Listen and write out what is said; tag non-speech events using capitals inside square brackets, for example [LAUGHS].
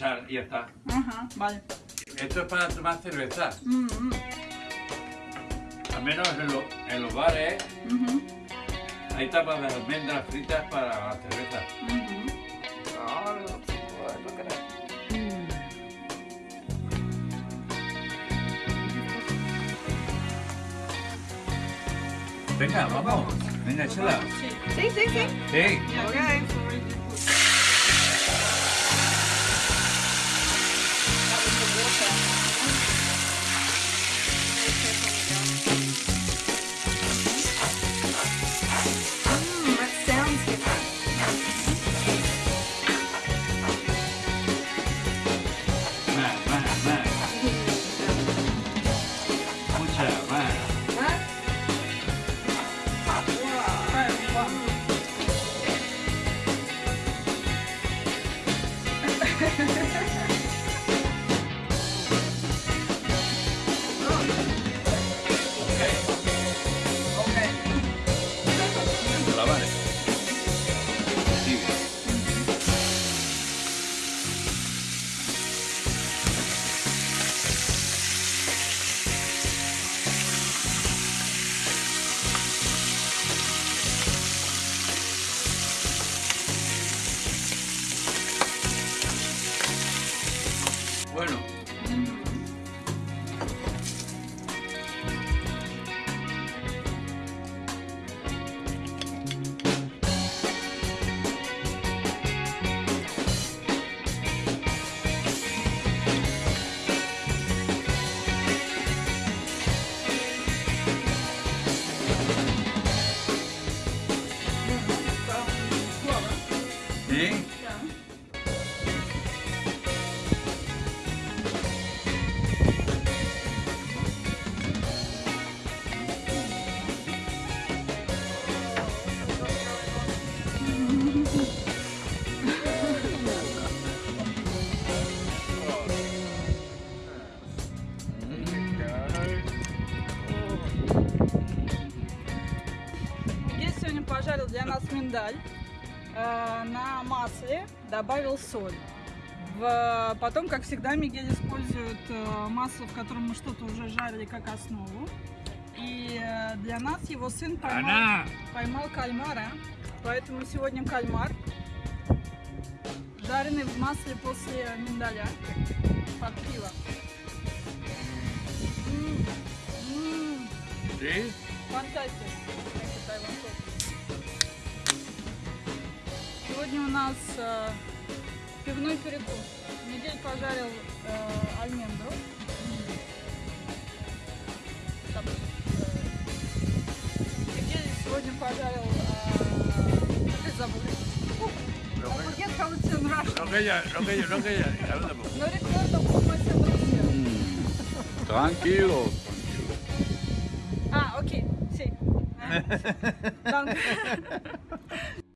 Char, y ya está. Ajá, vale. Esto es para tomar cerveza. Mm, mm, Al menos en, lo- en los bares ujú, hay tapas de almendras fritas para la cerveza. Venga, vamos. Venga, échala. Sí, sí, sí. Sí. Yeah. [LAUGHS] Bueno. ¿Eh? Пожарил для нас миндаль э, на масле, добавил соль. В- Потом, как всегда, Мигель использует э, масло, в котором мы что-то уже жарили как основу. И э, для нас его сын поймал, поймал кальмара. Поэтому сегодня кальмар, жареный в масле после миндаля под пиво. М, м, ¿sí? Фантастика. Сегодня у нас э, пивной перекус. Мигель пожарил э, альмендру. Там, э, Мигель сегодня пожарил... Э, как это забыл? I forget how it's in Russian. Lo que ella, lo que ella, lo que